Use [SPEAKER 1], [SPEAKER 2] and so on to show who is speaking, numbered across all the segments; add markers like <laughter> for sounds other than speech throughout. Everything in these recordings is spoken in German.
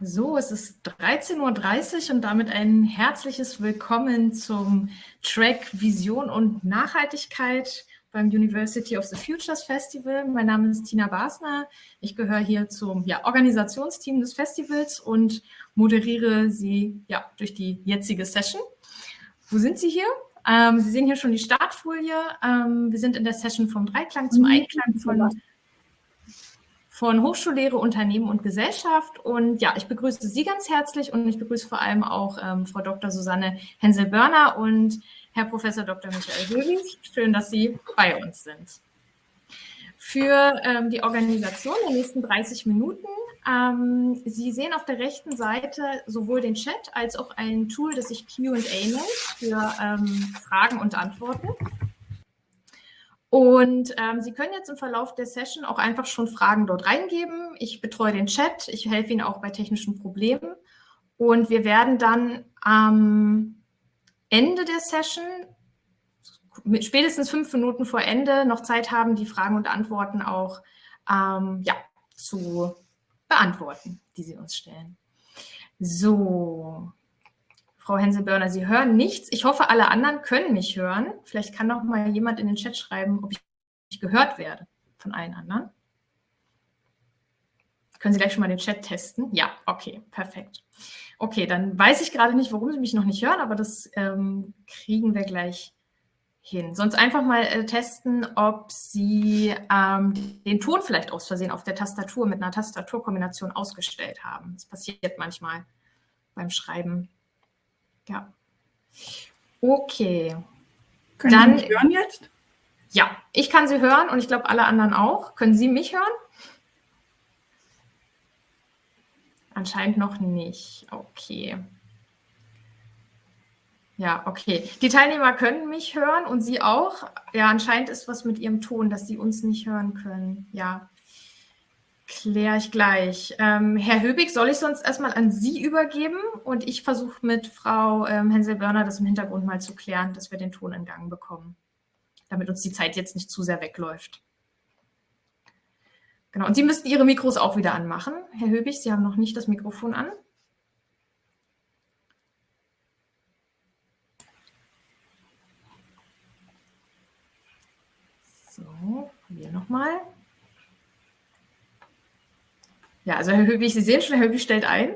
[SPEAKER 1] So, es ist 13.30 Uhr und damit ein herzliches Willkommen zum Track Vision und Nachhaltigkeit beim University of the Futures Festival. Mein Name ist Tina Basner. Ich gehöre hier zum ja, Organisationsteam des Festivals und moderiere Sie ja, durch die jetzige Session. Wo sind Sie hier? Ähm, Sie sehen hier schon die Startfolie. Ähm, wir sind in der Session vom Dreiklang zum Einklang von von Hochschullehre, Unternehmen und Gesellschaft. Und ja, ich begrüße Sie ganz herzlich und ich begrüße vor allem auch ähm, Frau Dr. Susanne Hensel-Börner und Herr Professor Dr. Michael Höhlich. Schön, dass Sie bei uns sind. Für ähm, die Organisation der nächsten 30 Minuten. Ähm, Sie sehen auf der rechten Seite sowohl den Chat als auch ein Tool, das sich Q&A nennt, für ähm, Fragen und Antworten. Und ähm, Sie können jetzt im Verlauf der Session auch einfach schon Fragen dort reingeben. Ich betreue den Chat, ich helfe Ihnen auch bei technischen Problemen. Und wir werden dann am Ende der Session, spätestens fünf Minuten vor Ende, noch Zeit haben, die Fragen und Antworten auch ähm, ja, zu beantworten, die Sie uns stellen. So, Frau Hensel-Börner, Sie hören nichts. Ich hoffe, alle anderen können mich hören. Vielleicht kann noch mal jemand in den Chat schreiben, ob ich gehört werde von allen anderen. Können Sie gleich schon mal den Chat testen? Ja, okay, perfekt. Okay, dann weiß ich gerade nicht, warum Sie mich noch nicht hören, aber das ähm, kriegen wir gleich hin. Sonst einfach mal äh, testen, ob Sie ähm, den Ton vielleicht aus Versehen auf der Tastatur mit einer Tastaturkombination ausgestellt haben. Das passiert manchmal beim Schreiben. Ja. Okay.
[SPEAKER 2] Können Dann, Sie mich hören jetzt?
[SPEAKER 1] Ja, ich kann Sie hören und ich glaube alle anderen auch. Können Sie mich hören? Anscheinend noch nicht. Okay. Ja, okay. Die Teilnehmer können mich hören und Sie auch. Ja, anscheinend ist was mit Ihrem Ton, dass Sie uns nicht hören können. Ja. Kläre ich gleich. Ähm, Herr Höbig, soll ich sonst erstmal an Sie übergeben und ich versuche mit Frau ähm, Hensel-Börner das im Hintergrund mal zu klären, dass wir den Ton in Gang bekommen, damit uns die Zeit jetzt nicht zu sehr wegläuft. Genau, und Sie müssten Ihre Mikros auch wieder anmachen. Herr Höbig, Sie haben noch nicht das Mikrofon an. So, probieren nochmal. Ja, also Herr Höbig, Sie sehen schon, Herr Höbig stellt ein.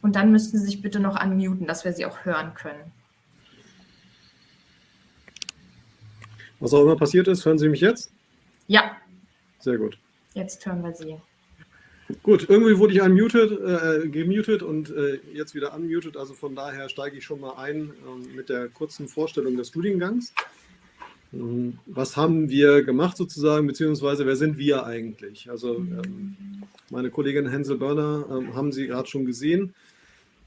[SPEAKER 1] Und dann müssten Sie sich bitte noch unmuten, dass wir Sie auch hören können.
[SPEAKER 3] Was auch immer passiert ist, hören Sie mich jetzt?
[SPEAKER 1] Ja.
[SPEAKER 3] Sehr gut.
[SPEAKER 1] Jetzt hören wir Sie.
[SPEAKER 3] Gut, irgendwie wurde ich unmuted, äh, gemutet und äh, jetzt wieder unmuted. Also von daher steige ich schon mal ein äh, mit der kurzen Vorstellung des Studiengangs. Ähm, was haben wir gemacht sozusagen, beziehungsweise wer sind wir eigentlich? Also ähm, meine Kollegin Hensel Börner ähm, haben Sie gerade schon gesehen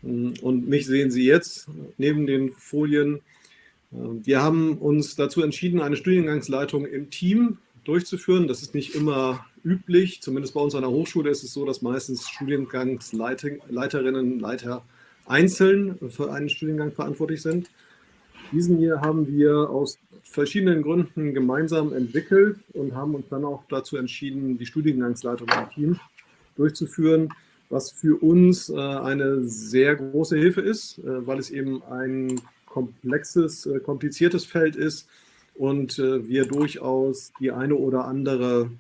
[SPEAKER 3] und mich sehen Sie jetzt neben den Folien. Wir haben uns dazu entschieden, eine Studiengangsleitung im Team durchzuführen. Das ist nicht immer üblich, zumindest bei uns an der Hochschule ist es so, dass meistens Studiengangsleiterinnen, Leiter einzeln für einen Studiengang verantwortlich sind. Diesen hier haben wir aus verschiedenen Gründen gemeinsam entwickelt und haben uns dann auch dazu entschieden, die Studiengangsleitung im Team durchzuführen, was für uns äh, eine sehr große Hilfe ist, äh, weil es eben ein komplexes, äh, kompliziertes Feld ist und wir durchaus die eine oder andere,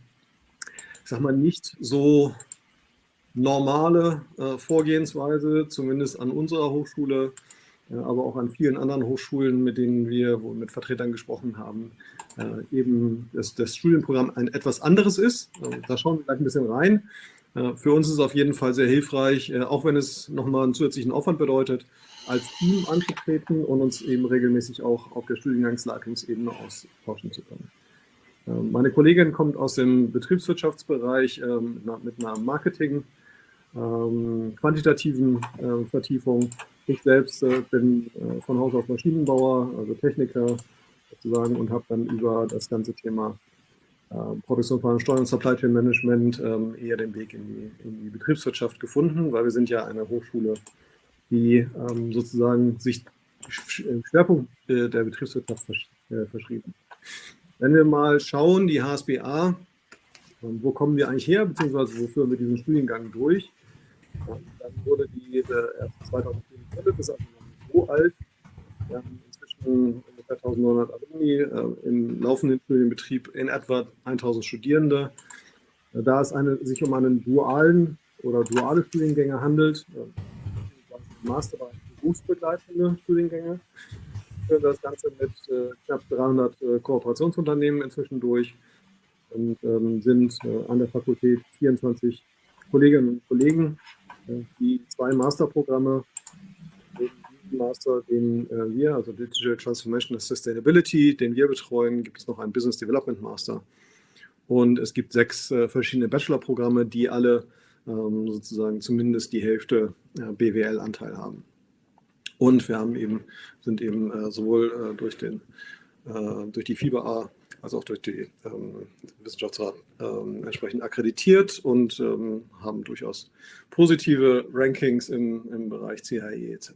[SPEAKER 3] ich sag mal, nicht so normale Vorgehensweise, zumindest an unserer Hochschule, aber auch an vielen anderen Hochschulen, mit denen wir mit Vertretern gesprochen haben, äh, eben das, das Studienprogramm ein etwas anderes ist. Äh, da schauen wir gleich ein bisschen rein. Äh, für uns ist es auf jeden Fall sehr hilfreich, auch wenn es nochmal einen zusätzlichen Aufwand bedeutet, als Team anzutreten und uns eben regelmäßig auch auf der Studiengangsleitungsebene austauschen zu können. Meine Kollegin kommt aus dem Betriebswirtschaftsbereich mit einer Marketing- ähm, quantitativen Vertiefung ich selbst äh, bin äh, von Haus aus Maschinenbauer, also Techniker sozusagen, und habe dann über das ganze Thema äh, Steuern und Supply Chain Management ähm, eher den Weg in die, in die, Betriebswirtschaft gefunden, weil wir sind ja eine Hochschule, die ähm, sozusagen sich im Schwerpunkt äh, der Betriebswirtschaft versch äh, verschrieben. Wenn wir mal schauen, die HSBA ähm, wo kommen wir eigentlich her, beziehungsweise wo führen wir diesen Studiengang durch. Dann wurde die äh, erst 2004 gegründet, ist also noch nicht so alt. Wir haben inzwischen ungefähr 1900 Alumni, äh, im laufenden Studienbetrieb in etwa 1000 Studierende. Äh, da es eine, sich um einen dualen oder duale Studiengänge handelt, äh, Masterbereich berufsbegleitende Studiengänge, führen das Ganze mit äh, knapp 300 äh, Kooperationsunternehmen inzwischen durch und ähm, sind äh, an der Fakultät 24 Kolleginnen und Kollegen, äh, die zwei Masterprogramme, Master, den äh, wir, also Digital Transformation and Sustainability, den wir betreuen, gibt es noch einen Business Development Master. Und es gibt sechs äh, verschiedene Bachelorprogramme, die alle ähm, sozusagen zumindest die Hälfte äh, BWL-Anteil haben. Und wir haben eben, sind eben äh, sowohl durch, den, durch die FIBA als auch durch die ähm, Wissenschaftsrat ähm, entsprechend akkreditiert und ähm, haben durchaus positive Rankings im, im Bereich CHE etc.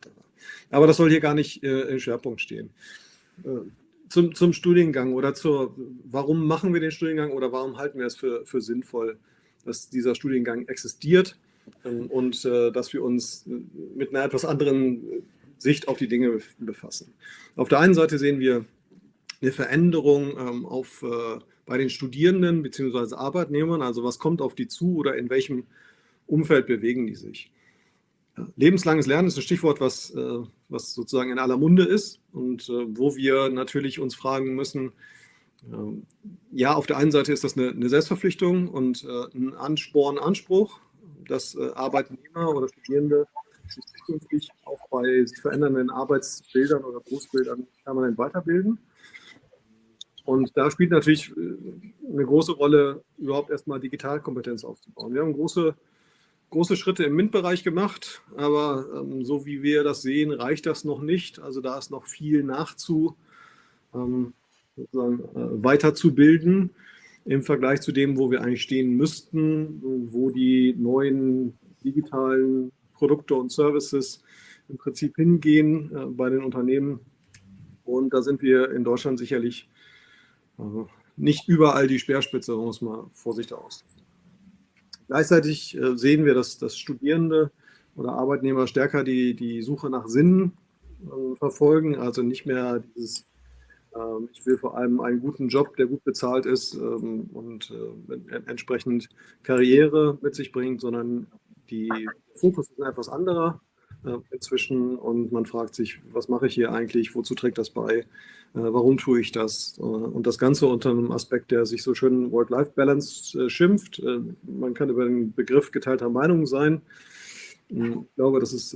[SPEAKER 3] Aber das soll hier gar nicht äh, im Schwerpunkt stehen. Äh, zum, zum Studiengang oder zur, warum machen wir den Studiengang oder warum halten wir es für, für sinnvoll, dass dieser Studiengang existiert ähm, und äh, dass wir uns mit einer etwas anderen Sicht auf die Dinge befassen. Auf der einen Seite sehen wir eine Veränderung ähm, auf, äh, bei den Studierenden bzw. Arbeitnehmern? Also was kommt auf die zu oder in welchem Umfeld bewegen die sich? Lebenslanges Lernen ist ein Stichwort, was, äh, was sozusagen in aller Munde ist und äh, wo wir natürlich uns fragen müssen, ähm, ja, auf der einen Seite ist das eine, Selbstverpflichtung und äh, ein Ansporn, Anspruch, dass äh, Arbeitnehmer oder Studierende sich zukünftig auch bei sich verändernden Arbeitsbildern oder Berufsbildern permanent weiterbilden. Und da spielt natürlich äh, eine große Rolle, überhaupt erstmal Digitalkompetenz aufzubauen. Wir haben große, große Schritte im MINT-Bereich gemacht, aber ähm, so wie wir das sehen, reicht das noch nicht. Also da ist noch viel nachzu, ähm, äh, weiterzubilden im Vergleich zu dem, wo wir eigentlich stehen müssten, wo die neuen digitalen Produkte und Services im Prinzip hingehen äh, bei den Unternehmen. Und da sind wir in Deutschland sicherlich also nicht überall die Speerspitze, um es mal vorsichtig auszudrücken. Gleichzeitig äh, sehen wir, dass, dass Studierende oder Arbeitnehmer stärker die, die Suche nach Sinn äh, verfolgen, also nicht mehr dieses, ähm, ich will vor allem einen guten Job, der gut bezahlt ist ähm, und äh, entsprechend Karriere mit sich bringt, sondern die Fokus ist etwas anderer äh, inzwischen. Und man fragt sich, was mache ich hier eigentlich, wozu trägt das bei, äh, warum tue ich das? Äh, und das Ganze unter einem Aspekt, der sich so schön Work-Life-Balance schimpft. Man kann über den Begriff geteilter Meinung sein. Hm, ich glaube, dass es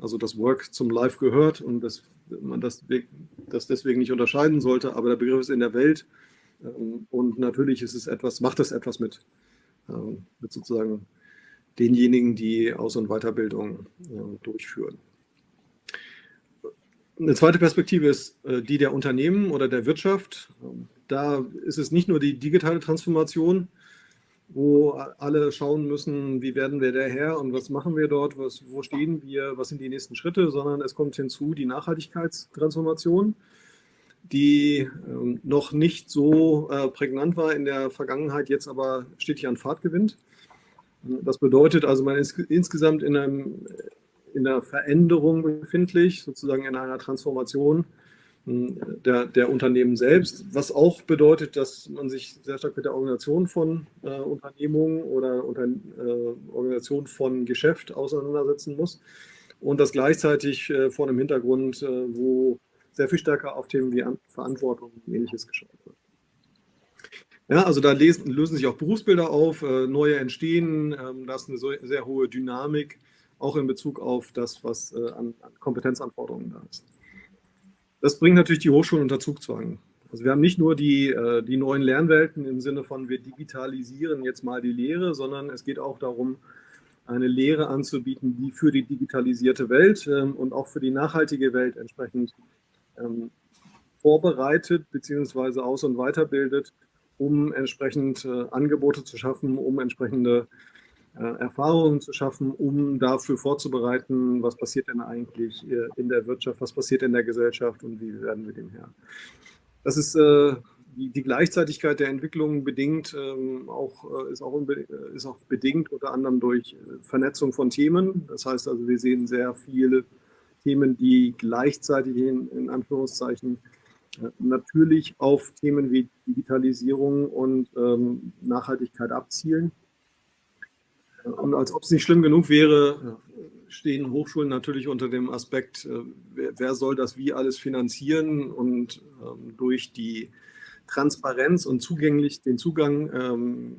[SPEAKER 3] also das Work zum Life gehört und dass man das, das deswegen nicht unterscheiden sollte, aber der Begriff ist in der Welt und natürlich ist es etwas, macht es etwas mit, mit sozusagen denjenigen, die Aus- und Weiterbildung äh, durchführen. Eine zweite Perspektive ist äh, die der Unternehmen oder der Wirtschaft. Da ist es nicht nur die digitale Transformation, wo alle schauen müssen, wie werden wir daher und was machen wir dort, was, wo stehen wir, was sind die nächsten Schritte, sondern es kommt hinzu die Nachhaltigkeitstransformation, die äh, noch nicht so äh, prägnant war in der Vergangenheit, jetzt aber stetig an Fahrt gewinnt. Das bedeutet also, man ist insgesamt in, einem, in einer Veränderung befindlich, sozusagen in einer Transformation hm, der, der, Unternehmen selbst, was auch bedeutet, dass man sich sehr stark mit der Organisation von äh, Unternehmungen oder unter, äh, Organisation von Geschäft auseinandersetzen muss. Und das gleichzeitig äh, vor einem Hintergrund, äh, wo sehr viel stärker auf Themen wie Verantwortung und ähnliches geschaut wird. Ja, also da lesen, lösen sich auch Berufsbilder auf, äh, neue entstehen, ähm, da ist eine so, sehr hohe Dynamik, auch in Bezug auf das, was äh, an, an, Kompetenzanforderungen da ist. Das bringt natürlich die Hochschulen unter Zugzwang. Also wir haben nicht nur die, äh, die neuen Lernwelten im Sinne von, wir digitalisieren jetzt mal die Lehre, sondern es geht auch darum, eine Lehre anzubieten, die für die digitalisierte Welt ähm, und auch für die nachhaltige Welt entsprechend ähm, vorbereitet bzw. aus- und weiterbildet um entsprechend äh, Angebote zu schaffen, um entsprechende Erfahrungen zu schaffen, um dafür vorzubereiten, was passiert denn eigentlich äh, in der Wirtschaft, was passiert in der Gesellschaft und wie werden wir dem Herr. Das ist äh, die, Gleichzeitigkeit der Entwicklung bedingt, ähm, auch, äh, ist, auch ist auch bedingt unter anderem durch Vernetzung von Themen. Das heißt also, wir sehen sehr viele Themen, die gleichzeitig in, in Anführungszeichen natürlich auf Themen wie Digitalisierung und ähm, Nachhaltigkeit abzielen. Und als ob es nicht schlimm genug wäre, stehen Hochschulen natürlich unter dem Aspekt, äh, wer, wer soll das wie alles finanzieren und ähm, durch die Transparenz und zugänglich den Zugang ähm,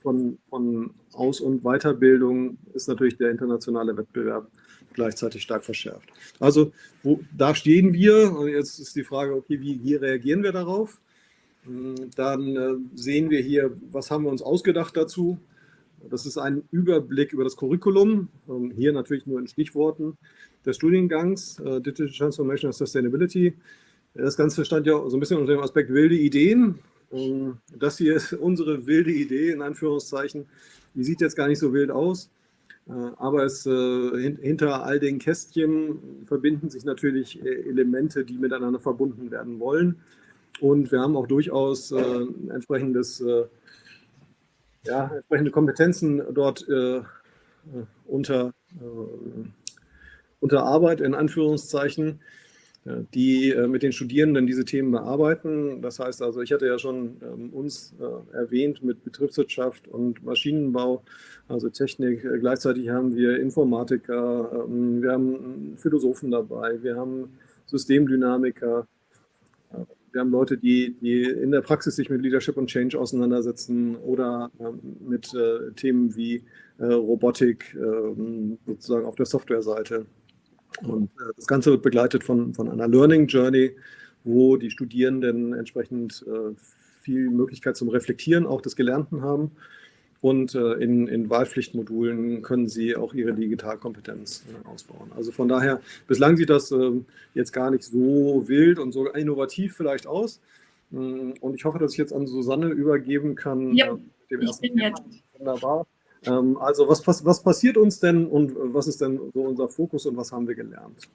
[SPEAKER 3] von, von Aus- und Weiterbildung ist natürlich der internationale Wettbewerb gleichzeitig stark verschärft. Also wo, da stehen wir und jetzt ist die Frage, okay, wie, wie reagieren wir darauf? Hm, dann äh, sehen wir hier, was haben wir uns ausgedacht dazu? Das ist ein Überblick über das Curriculum, ähm, hier natürlich nur in Stichworten des Studiengangs äh, Digital Transformation and Sustainability. Das Ganze stand ja so ein bisschen unter dem Aspekt wilde Ideen. Ähm, das hier ist unsere wilde Idee, in Anführungszeichen. Die sieht jetzt gar nicht so wild aus, äh, aber es, äh, hinter all den Kästchen verbinden sich natürlich Elemente, die miteinander verbunden werden wollen. Und wir haben auch durchaus entsprechendes ja, entsprechende Kompetenzen dort äh, unter, äh, unter Arbeit, in Anführungszeichen, die äh, mit den Studierenden diese Themen bearbeiten. Das heißt also, ich hatte ja schon ähm, uns äh, erwähnt mit Betriebswirtschaft und Maschinenbau, also Technik. Gleichzeitig haben wir Informatiker, ähm, wir haben Philosophen dabei, wir haben Systemdynamiker, wir haben Leute, die, die in der Praxis sich mit Leadership und Change auseinandersetzen oder ähm, mit äh, Themen wie äh, Robotik äh, sozusagen auf der Softwareseite. Und äh, das Ganze wird begleitet von, von einer Learning Journey, wo die Studierenden entsprechend viel Möglichkeit zum Reflektieren auch des Gelernten haben und äh, in, in Wahlpflichtmodulen können Sie auch Ihre Digitalkompetenz äh, ausbauen. Also von daher, bislang sieht das ähm, jetzt gar nicht so wild und so innovativ vielleicht aus. Mm, und ich hoffe, dass ich jetzt an Susanne übergeben kann.
[SPEAKER 1] Ja, äh, dem ich bin Thema. jetzt.
[SPEAKER 3] Wunderbar. Ähm, also was, was passiert uns denn und was ist denn so unser Fokus und was haben wir gelernt?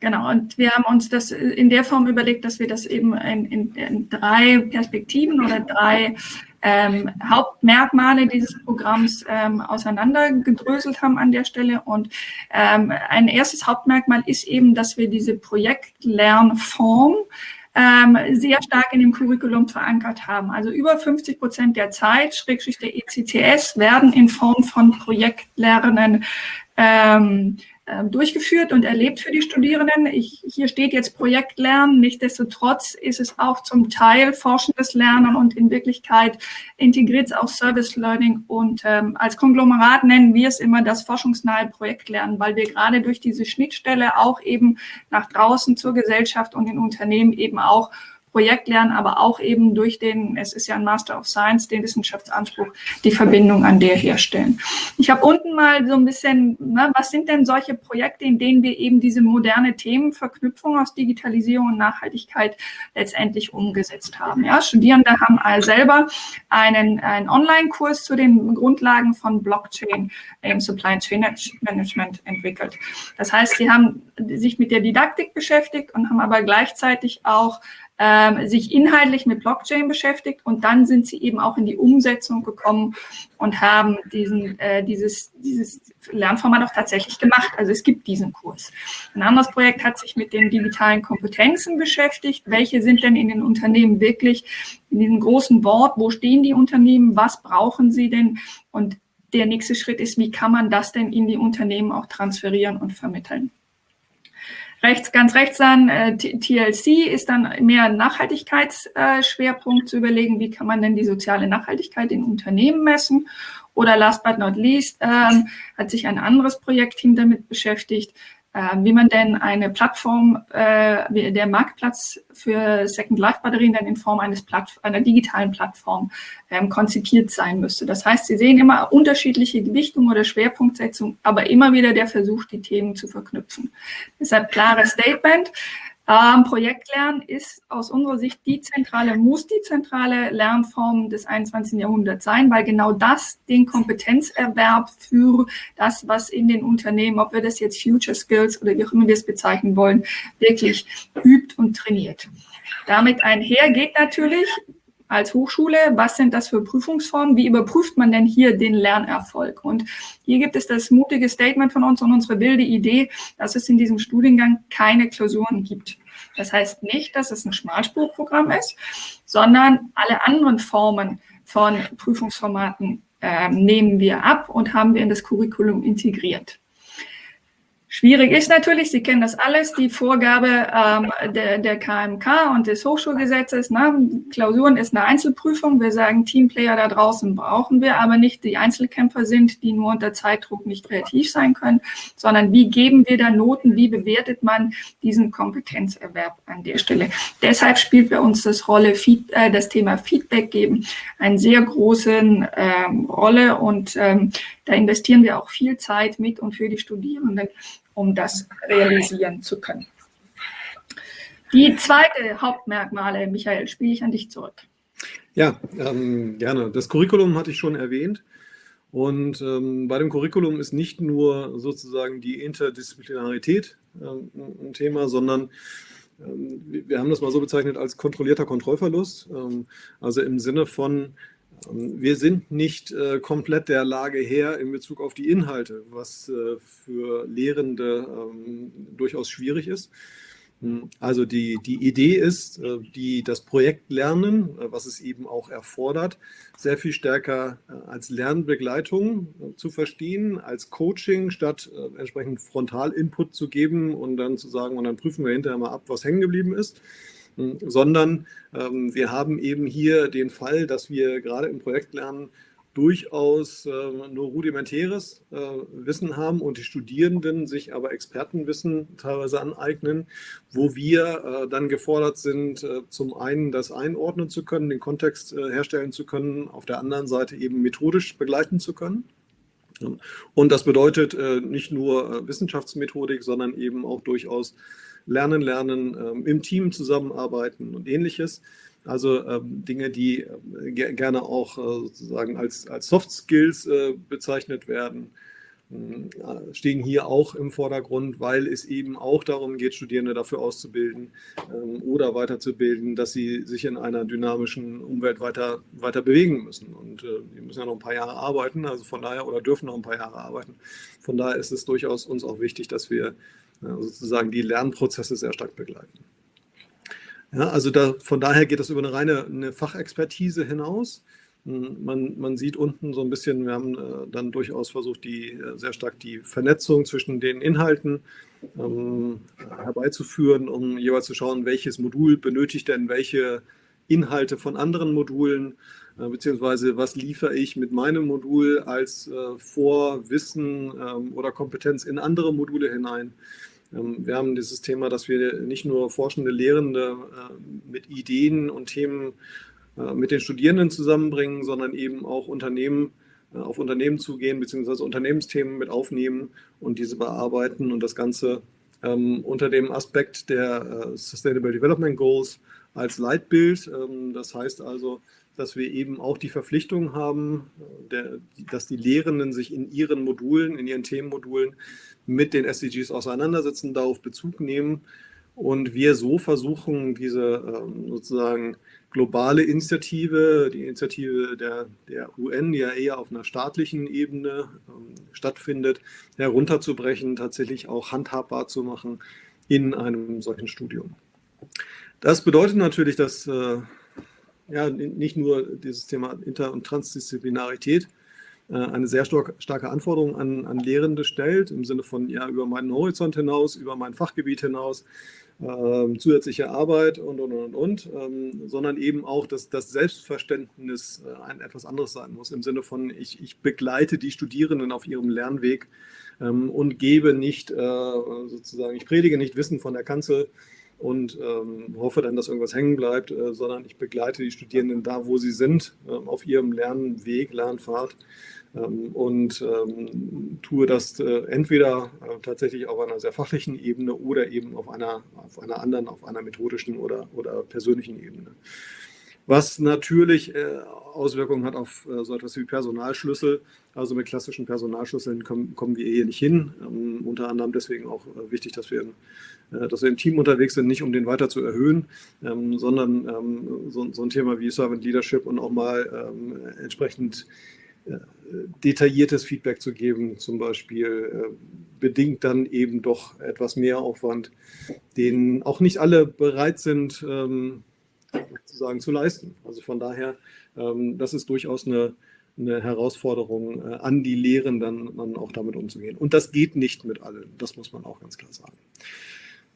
[SPEAKER 2] Genau, und wir haben uns das in der Form überlegt, dass wir das eben in, in, in drei Perspektiven oder drei ähm, Hauptmerkmale dieses Programms ähm, auseinandergedröselt haben an der Stelle. Und ähm, ein erstes Hauptmerkmal ist eben, dass wir diese Projektlernform ähm, sehr stark in dem Curriculum verankert haben. Also über 50 Prozent der Zeit, Schrägstrich der ECTS, werden in Form von Projektlernen ähm, durchgeführt und erlebt für die Studierenden. Ich, hier steht jetzt Projektlernen. Nichtsdestotrotz ist es auch zum Teil forschendes Lernen und in Wirklichkeit integriert es auch Service Learning. Und ähm, als Konglomerat nennen wir es immer das forschungsnahe Projektlernen, weil wir gerade durch diese Schnittstelle auch eben nach draußen zur Gesellschaft und den Unternehmen eben auch Projektlernen, aber auch eben durch den, es ist ja ein Master of Science, den Wissenschaftsanspruch, die Verbindung an der herstellen. Ich habe unten mal so ein bisschen, ne, was sind denn solche Projekte, in denen wir eben diese moderne Themenverknüpfung aus Digitalisierung und Nachhaltigkeit letztendlich umgesetzt haben. Ja, Studierende haben all selber einen, einen Online-Kurs zu den Grundlagen von Blockchain im Supply Chain Management entwickelt. Das heißt, sie haben sich mit der Didaktik beschäftigt und haben aber gleichzeitig auch ähm, sich inhaltlich mit Blockchain beschäftigt und dann sind sie eben auch in die Umsetzung gekommen und haben diesen, äh, dieses, dieses Lernformat auch tatsächlich gemacht. Also es gibt diesen Kurs. Ein anderes Projekt hat sich mit den digitalen Kompetenzen beschäftigt. Welche sind denn in den Unternehmen wirklich in diesem großen Wort? Wo stehen die Unternehmen? Was brauchen sie denn? Und der nächste Schritt ist, wie kann man das denn in die Unternehmen auch transferieren und vermitteln? Rechts, ganz rechts dann äh, TLC ist dann mehr Nachhaltigkeitsschwerpunkt äh, zu überlegen, wie kann man denn die soziale Nachhaltigkeit in Unternehmen messen. Oder last but not least ähm, hat sich ein anderes Projektteam damit beschäftigt, wie man denn eine Plattform, äh, der Marktplatz für Second Life Batterien dann in Form eines Platt einer digitalen Plattform ähm, konzipiert sein müsste. Das heißt, Sie sehen immer unterschiedliche Gewichtungen oder Schwerpunktsetzung, aber immer wieder der Versuch, die Themen zu verknüpfen. Deshalb klares Statement. Ähm, Projektlernen ist aus unserer Sicht die zentrale, muss die zentrale Lernform des 21. Jahrhunderts sein, weil genau das den Kompetenzerwerb für das, was in den Unternehmen, ob wir das jetzt Future Skills oder wie auch immer wir es bezeichnen wollen, wirklich übt und trainiert. Damit einher geht natürlich als Hochschule, was sind das für Prüfungsformen, wie überprüft man denn hier den Lernerfolg? Und hier gibt es das mutige Statement von uns und unsere wilde Idee, dass es in diesem Studiengang keine Klausuren gibt. Das heißt nicht, dass es ein Schmalspurprogramm ist, sondern alle anderen Formen von Prüfungsformaten äh, nehmen wir ab und haben wir in das Curriculum integriert. Schwierig ist natürlich, Sie kennen das alles, die Vorgabe ähm, der, der KMK und des Hochschulgesetzes. Ne? Klausuren ist eine Einzelprüfung. Wir sagen, Teamplayer da draußen brauchen wir, aber nicht die Einzelkämpfer sind, die nur unter Zeitdruck nicht kreativ sein können, sondern wie geben wir da Noten, wie bewertet man diesen Kompetenzerwerb an der Stelle. Deshalb spielt bei uns das, Rolle, äh, das Thema Feedback geben eine sehr große ähm, Rolle und ähm, da investieren wir auch viel Zeit mit und für die Studierenden, um das realisieren zu können. Die zweite Hauptmerkmale, Michael, spiele ich an dich zurück.
[SPEAKER 3] Ja, ähm, gerne. Das Curriculum hatte ich schon erwähnt. Und ähm, bei dem Curriculum ist nicht nur sozusagen die Interdisziplinarität ähm, ein Thema, sondern ähm, wir haben das mal so bezeichnet als kontrollierter Kontrollverlust. Ähm, also im Sinne von, wir sind nicht äh, komplett der Lage her in Bezug auf die Inhalte, was äh, für Lehrende ähm, durchaus schwierig ist. Hm, also die, die Idee ist, äh, die, das Projektlernen, äh, was es eben auch erfordert, sehr viel stärker äh, als Lernbegleitung äh, zu verstehen, als Coaching, statt entsprechend Frontal-Input zu geben und dann zu sagen, und dann prüfen wir hinterher mal ab, was hängen geblieben ist sondern ähm, wir haben eben hier den Fall, dass wir gerade im Projektlernen durchaus äh, nur rudimentäres äh, Wissen haben und die Studierenden sich aber Expertenwissen teilweise aneignen, wo wir äh, dann gefordert sind, zum einen das einordnen zu können, den Kontext herstellen zu können, auf der anderen Seite eben methodisch begleiten zu können. Und das bedeutet nicht nur Wissenschaftsmethodik, sondern eben auch durchaus Lernen, Lernen, ähm, im Team zusammenarbeiten und ähnliches. Also ähm, Dinge, die äh, gerne auch äh, sozusagen als, als Soft Skills äh, bezeichnet werden, äh, stehen hier auch im Vordergrund, weil es eben auch darum geht, Studierende dafür auszubilden ähm, oder weiterzubilden, dass sie sich in einer dynamischen Umwelt weiter, weiter bewegen müssen. Und äh, die müssen ja noch ein paar Jahre arbeiten, also von daher, oder dürfen noch ein paar Jahre arbeiten. Von daher ist es durchaus uns auch wichtig, dass wir sozusagen die Lernprozesse sehr stark begleiten. Ja, also da, von daher geht das über eine reine eine Fachexpertise hinaus. Hm, man, man, sieht unten so ein bisschen, wir haben äh, dann durchaus versucht, die äh, sehr stark die Vernetzung zwischen den Inhalten ähm, herbeizuführen, um jeweils zu schauen, welches Modul benötigt denn welche Inhalte von anderen Modulen, äh, beziehungsweise was liefere ich mit meinem Modul als äh, Vorwissen ähm, oder Kompetenz in andere Module hinein. Ähm, wir haben dieses Thema, dass wir nicht nur forschende Lehrende äh, mit Ideen und Themen äh, mit den Studierenden zusammenbringen, sondern eben auch Unternehmen äh, auf Unternehmen zugehen, beziehungsweise Unternehmensthemen mit aufnehmen und diese bearbeiten und das Ganze ähm, unter dem Aspekt der Sustainable Development Goals als Leitbild. Ähm, das heißt also, dass wir eben auch die Verpflichtung haben, der, dass die Lehrenden sich in ihren Modulen, in ihren Themenmodulen mit den SDGs auseinandersetzen, darauf Bezug nehmen und wir so versuchen, diese ähm, sozusagen globale Initiative, die Initiative der, der UN, die ja eher auf einer staatlichen Ebene ähm, stattfindet, herunterzubrechen, tatsächlich auch handhabbar zu machen in einem solchen Studium. Das bedeutet natürlich, dass äh, ja, nicht nur dieses Thema Inter- und Transdisziplinarität äh, eine sehr starke Anforderung an, an Lehrende stellt, im Sinne von ja, über meinen Horizont hinaus, über mein Fachgebiet hinaus, äh, zusätzliche Arbeit und, und, und, und, ähm, sondern eben auch, dass das Selbstverständnis äh, ein etwas anderes sein muss, im Sinne von, ich, ich begleite die Studierenden auf ihrem Lernweg ähm, und gebe nicht, äh, sozusagen, ich predige nicht Wissen von der Kanzel, und ähm, hoffe dann, dass irgendwas hängen bleibt, äh, sondern ich begleite die Studierenden da, wo sie sind, äh, auf ihrem Lernweg, Lernpfad ähm, und ähm, tue das äh, entweder äh, tatsächlich auf einer sehr fachlichen Ebene oder eben auf einer, auf einer anderen, auf einer methodischen oder, oder persönlichen Ebene. Was natürlich äh, Auswirkungen hat auf so etwas wie Personalschlüssel. Also mit klassischen Personalschlüsseln kommen, kommen wir hier nicht hin. Ähm, unter anderem deswegen auch wichtig, dass wir, dass wir im Team unterwegs sind, nicht um den weiter zu erhöhen, sondern so, so, ein Thema wie Servant Leadership und auch mal entsprechend detailliertes Feedback zu geben, zum Beispiel, äh, bedingt dann eben doch etwas mehr Aufwand, den auch nicht alle bereit sind, ähm, sozusagen zu leisten. Also von daher, ähm, das ist durchaus eine, eine Herausforderung äh, an die Lehrenden, dann auch damit umzugehen. Und das geht nicht mit allen, das muss man auch ganz klar sagen.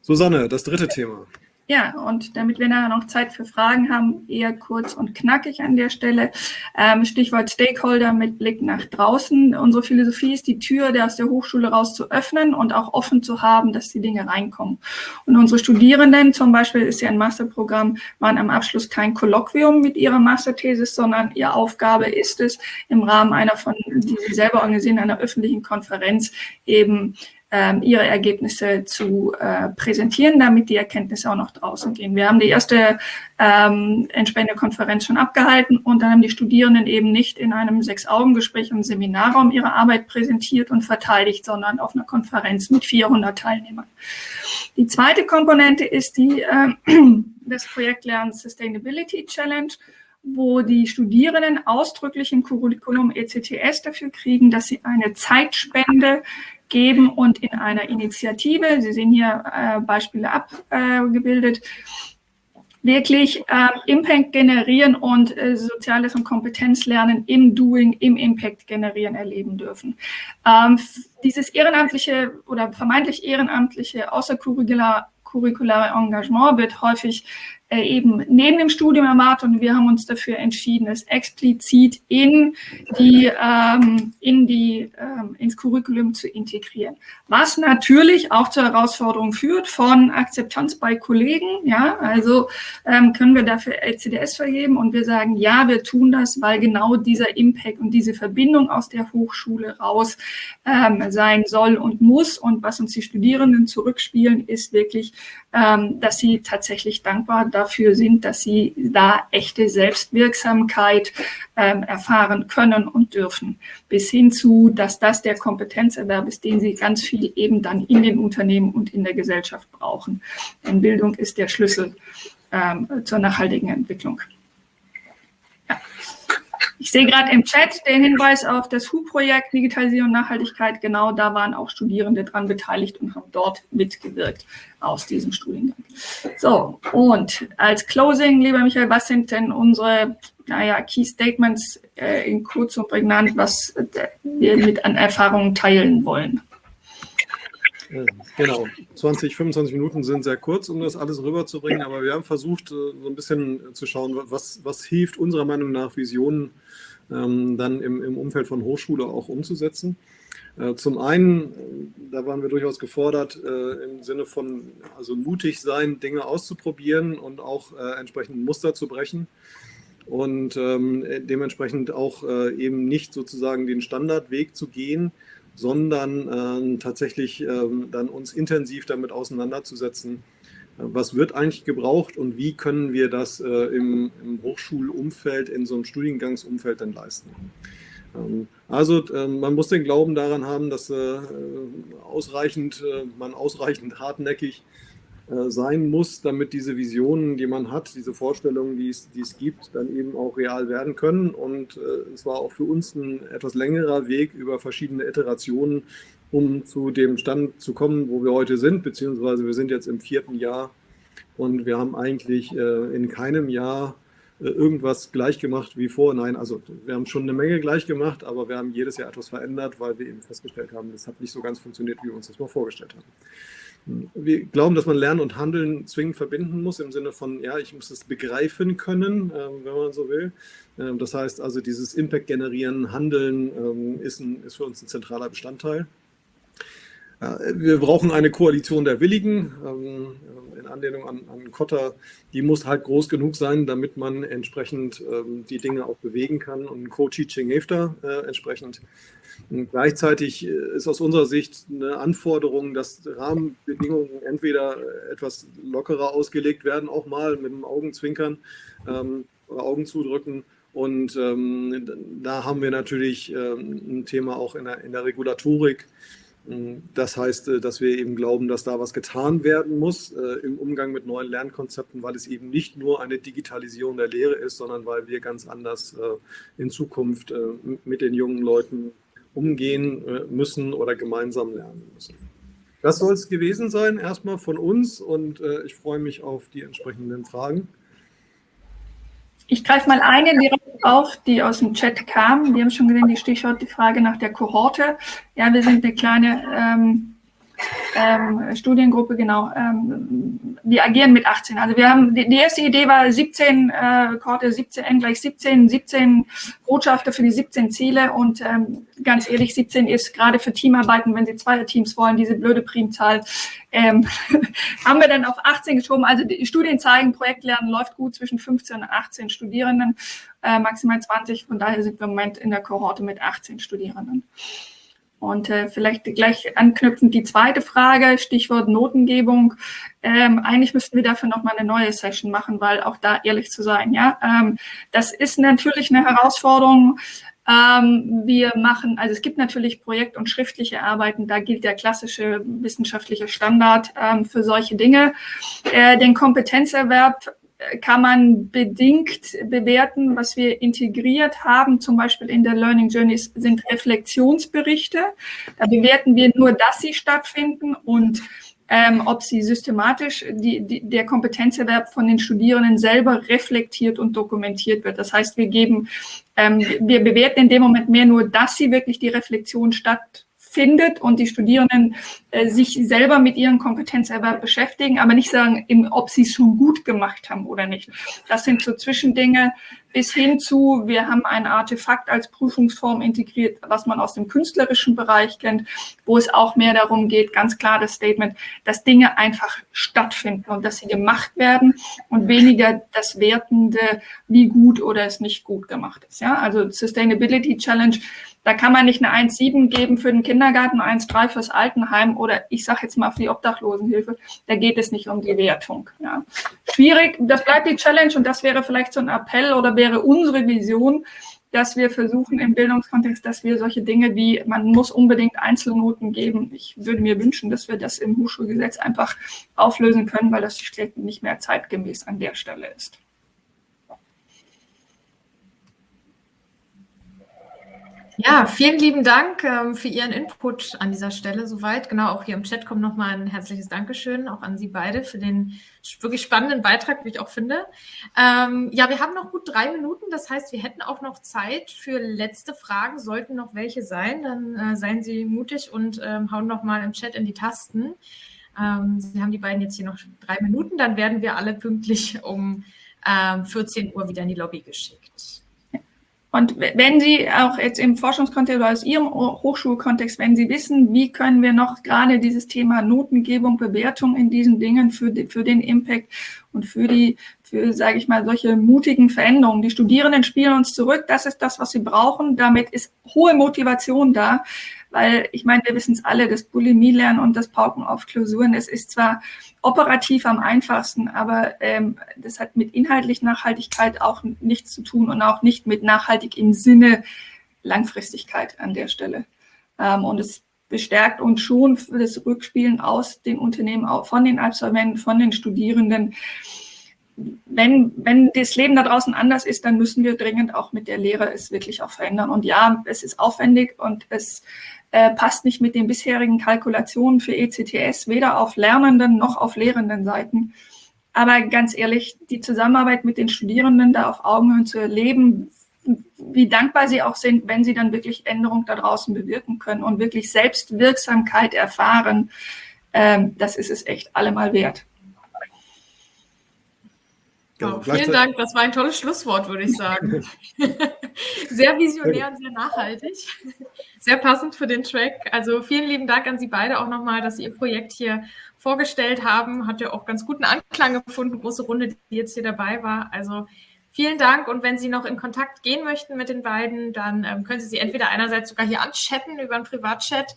[SPEAKER 3] Susanne, das dritte Thema.
[SPEAKER 2] Ja, und damit wir nachher noch Zeit für Fragen haben, eher kurz und knackig an der Stelle. Ähm, Stichwort Stakeholder mit Blick nach draußen. Unsere Philosophie ist, die Tür der aus der Hochschule raus zu öffnen und auch offen zu haben, dass die Dinge reinkommen. Und unsere Studierenden, zum Beispiel ist ja ein Masterprogramm, waren am Abschluss kein Kolloquium mit ihrer Masterthesis, sondern ihre Aufgabe ist es, im Rahmen einer von, die sie selber organisieren, einer öffentlichen Konferenz eben ihre Ergebnisse zu äh, präsentieren, damit die Erkenntnisse auch noch draußen gehen. Wir haben die erste ähm, entsprechende Konferenz schon abgehalten und dann haben die Studierenden eben nicht in einem Sechs-Augen-Gespräch im Seminarraum ihre Arbeit präsentiert und verteidigt, sondern auf einer Konferenz mit 400 Teilnehmern. Die zweite Komponente ist die äh, <clears throat> das Projekt Lernen Sustainability Challenge wo die Studierenden ausdrücklich im Curriculum ECTS dafür kriegen, dass sie eine Zeitspende geben und in einer Initiative, Sie sehen hier äh, Beispiele abgebildet, wirklich äh, Impact generieren und äh, Soziales und Kompetenzlernen im Doing, im Impact generieren erleben dürfen. Ähm, dieses ehrenamtliche oder vermeintlich ehrenamtliche außercurriculare Engagement wird häufig äh, eben neben dem Studium erwartet und wir haben uns dafür entschieden, es explizit in die, ähm, in die, ähm, ins Curriculum zu integrieren. Was natürlich auch zur Herausforderung führt von Akzeptanz bei Kollegen. Ja, also ähm, können wir dafür LCDS vergeben und wir sagen, ja, wir tun das, weil genau dieser Impact und diese Verbindung aus der Hochschule raus ähm, sein soll und muss. Und was uns die Studierenden zurückspielen, ist wirklich, dass sie tatsächlich dankbar dafür sind, dass sie da echte Selbstwirksamkeit ähm, erfahren können und dürfen. Bis hin zu, dass das der Kompetenzerwerb ist, den sie ganz viel eben dann in den Unternehmen und in der Gesellschaft brauchen. Denn Bildung ist der Schlüssel ähm, zur nachhaltigen Entwicklung. Ich sehe gerade im Chat den Hinweis auf das HU-Projekt Digitalisierung und Nachhaltigkeit. Genau da waren auch Studierende dran beteiligt und haben dort mitgewirkt aus diesem Studiengang. So, und als Closing, lieber Michael, was sind denn unsere naja, Key Statements äh, in kurz und prägnant, was äh, wir mit an Erfahrungen teilen wollen?
[SPEAKER 3] Genau, 20, 25 Minuten sind sehr kurz, um das alles rüberzubringen, aber wir haben versucht, äh, so ein bisschen zu schauen, was, was hilft unserer Meinung nach, Visionen ähm, dann im, im Umfeld von Hochschule auch umzusetzen. Äh, zum einen, äh, da waren wir durchaus gefordert, äh, im Sinne von also mutig sein, Dinge auszuprobieren und auch äh, entsprechend Muster zu brechen und ähm, dementsprechend auch äh, eben nicht sozusagen den Standardweg zu gehen, sondern äh, tatsächlich ähm, dann uns intensiv damit auseinanderzusetzen, was wird eigentlich gebraucht und wie können wir das äh, im, im, Hochschulumfeld, in so einem Studiengangsumfeld denn leisten. Ähm, also äh, man muss den Glauben daran haben, dass äh, ausreichend, äh, man ausreichend hartnäckig äh, sein muss, damit diese Visionen, die man hat, diese Vorstellungen, die es, die es gibt, dann eben auch real werden können. Und äh, es war auch für uns ein etwas längerer Weg über verschiedene Iterationen, um zu dem Stand zu kommen, wo wir heute sind, beziehungsweise wir sind jetzt im vierten Jahr und wir haben eigentlich äh, in keinem Jahr äh, irgendwas gleich gemacht wie vor. Nein, also wir haben schon eine Menge gleich gemacht, aber wir haben jedes Jahr etwas verändert, weil wir eben festgestellt haben, das hat nicht so ganz funktioniert, wie wir uns das mal vorgestellt haben. Wir glauben, dass man Lernen und Handeln zwingend verbinden muss, im Sinne von, ja, ich muss es begreifen können, äh, wenn man so will. Ähm, das heißt also, dieses Impact generieren, Handeln ähm, ist für uns ein zentraler Bestandteil. Wir brauchen eine Koalition der Willigen. Ähm, in Anlehnung an, an Kotter, die muss halt groß genug sein, damit man entsprechend ähm, die Dinge auch bewegen kann. Und Co-Teaching hilft da äh, entsprechend. Und gleichzeitig äh, ist aus unserer Sicht eine Anforderung, dass Rahmenbedingungen entweder etwas lockerer ausgelegt werden, auch mal mit dem Augenzwinkern ähm, oder Augen zudrücken. Und ähm, da haben wir natürlich ähm, ein Thema auch in der, in der Regulatorik. Das heißt, äh, dass wir eben glauben, dass da was getan werden muss äh, im Umgang mit neuen Lernkonzepten, weil es eben nicht nur eine Digitalisierung der Lehre ist, sondern weil wir ganz anders äh, in Zukunft mit den jungen Leuten umgehen müssen oder gemeinsam lernen müssen. Das soll es gewesen sein, erstmal von uns und ich freue mich auf die entsprechenden Fragen.
[SPEAKER 2] Ich greife mal eine direkt auf, die aus dem Chat kam. Wir haben schon gesehen, die Stichwort, die Frage nach der Kohorte. Ja, wir sind eine kleine ähm, ähm, Studiengruppe, genau. Ähm, wir agieren mit 18. Also wir haben, die, die erste Idee war 17, äh, Korte 17, N gleich 17, 17 Botschafter für die 17 Ziele und ähm, ganz ehrlich, 17 ist gerade für Teamarbeiten, wenn Sie zwei Teams wollen, diese blöde Primzahl, ähm, <laughs> haben wir dann auf 18 geschoben. Also die Studien zeigen, Projektlernen läuft gut zwischen 15 und 18 Studierenden, äh, maximal 20. Von daher sind wir im Moment in der Kohorte mit 18 Studierenden. Und äh, vielleicht gleich anknüpfend die zweite Frage, Stichwort Notengebung. Ähm, eigentlich müssten wir dafür nochmal eine neue Session machen, weil auch da ehrlich zu sein, ja, ähm, das ist natürlich eine Herausforderung. Ähm, wir machen, also es gibt natürlich Projekt- und schriftliche Arbeiten, da gilt der klassische wissenschaftliche Standard ähm, für solche Dinge. Äh, den Kompetenzerwerb kann man bedingt bewerten. Was wir integriert haben, zum Beispiel in der Learning Journeys, sind Reflexionsberichte. Da bewerten wir nur, dass sie stattfinden und ähm, ob sie systematisch die, die, der Kompetenzerwerb von den Studierenden selber reflektiert und dokumentiert wird. Das heißt, wir geben, ähm, wir bewerten in dem Moment mehr nur, dass sie wirklich die Reflexion statt findet und die Studierenden äh, sich selber mit ihrem Kompetenzerwerb beschäftigen, aber nicht sagen, ob sie es schon gut gemacht haben oder nicht. Das sind so Zwischendinge, bis hin zu, wir haben ein Artefakt als Prüfungsform integriert, was man aus dem künstlerischen Bereich kennt, wo es auch mehr darum geht, ganz klar das Statement, dass Dinge einfach stattfinden und dass sie gemacht werden und weniger das Wertende, wie gut oder es nicht gut gemacht ist. Ja, also Sustainability Challenge, da kann man nicht eine 1,7 geben für den Kindergarten, 1,3 fürs Altenheim oder ich sage jetzt mal für die Obdachlosenhilfe. Da geht es nicht um die Wertung. Ja. Schwierig, das bleibt die Challenge und das wäre vielleicht so ein Appell oder wäre unsere Vision, dass wir versuchen im Bildungskontext, dass wir solche Dinge wie, man muss unbedingt Einzelnoten geben. Ich würde mir wünschen, dass wir das im Hochschulgesetz einfach auflösen können, weil das nicht mehr zeitgemäß an der Stelle ist.
[SPEAKER 1] Ja, vielen lieben Dank ähm, für Ihren Input an dieser Stelle soweit. Genau, auch hier im Chat kommt nochmal ein herzliches Dankeschön auch an Sie beide für den wirklich spannenden Beitrag, wie ich auch finde. Ähm, ja, wir haben noch gut drei Minuten. Das heißt, wir hätten auch noch Zeit für letzte Fragen. Sollten noch welche sein, dann äh, seien Sie mutig und ähm, hauen nochmal im Chat in die Tasten. Ähm, Sie haben die beiden jetzt hier noch drei Minuten. Dann werden wir alle pünktlich um 14 ähm, Uhr wieder in die Lobby geschickt.
[SPEAKER 2] Und wenn Sie auch jetzt im Forschungskontext oder aus Ihrem Hochschulkontext, wenn Sie wissen, wie können wir noch gerade dieses Thema Notengebung, Bewertung in diesen Dingen für, für den Impact und für die, für, sage ich mal, solche mutigen Veränderungen. Die Studierenden spielen uns zurück. Das ist das, was sie brauchen. Damit ist hohe Motivation da. Weil ich meine, wir wissen es alle, das Bulimie-Lernen und das Pauken auf Klausuren, es ist zwar operativ am einfachsten, aber ähm, das hat mit inhaltlich Nachhaltigkeit auch nichts zu tun und auch nicht mit nachhaltig im Sinne Langfristigkeit an der Stelle. Ähm, und es bestärkt uns schon für das Rückspielen aus den Unternehmen, auch von den Absolventen, von den Studierenden. Wenn, wenn das Leben da draußen anders ist, dann müssen wir dringend auch mit der Lehre es wirklich auch verändern. Und ja, es ist aufwendig und es äh, passt nicht mit den bisherigen Kalkulationen für ECTS, weder auf lernenden noch auf lehrenden Seiten. Aber ganz ehrlich, die Zusammenarbeit mit den Studierenden da auf Augenhöhe zu erleben, wie dankbar sie auch sind, wenn sie dann wirklich Änderungen da draußen bewirken können und wirklich Selbstwirksamkeit erfahren, ähm, das ist es echt allemal wert.
[SPEAKER 1] Genau, vielen Dank, das war ein tolles Schlusswort, würde ich sagen. <laughs> sehr visionär und sehr nachhaltig. Sehr passend für den Track. Also vielen lieben Dank an Sie beide auch nochmal, dass Sie Ihr Projekt hier vorgestellt haben. Hat ja auch ganz guten Anklang gefunden, große Runde, die jetzt hier dabei war. Also vielen Dank. Und wenn Sie noch in Kontakt gehen möchten mit den beiden, dann ähm, können Sie sie entweder einerseits sogar hier anchatten über einen Privatchat,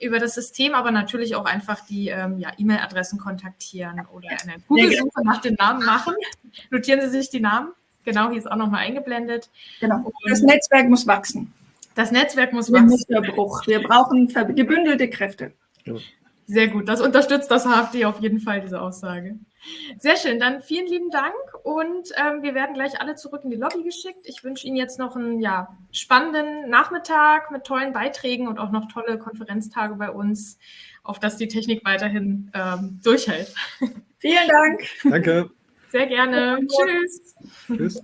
[SPEAKER 1] über das System, aber natürlich auch einfach die ähm, ja, E-Mail-Adressen kontaktieren oder eine Google-Suche nach den Namen machen. <laughs> Notieren Sie sich die Namen. Genau, hier ist auch nochmal eingeblendet.
[SPEAKER 2] Genau. Das Netzwerk muss wachsen.
[SPEAKER 1] Das Netzwerk muss wachsen.
[SPEAKER 2] Musterbruch. Wir brauchen gebündelte Kräfte.
[SPEAKER 1] Sehr gut. Das unterstützt das HFD auf jeden Fall, diese Aussage. Sehr schön. Dann vielen lieben Dank und ähm, wir werden gleich alle zurück in die Lobby geschickt. Ich wünsche Ihnen jetzt noch einen ja, spannenden Nachmittag mit tollen Beiträgen und auch noch tolle Konferenztage bei uns, auf dass die Technik weiterhin ähm, durchhält.
[SPEAKER 2] Vielen Dank.
[SPEAKER 3] Danke.
[SPEAKER 1] Sehr gerne. Tschüss. Tschüss.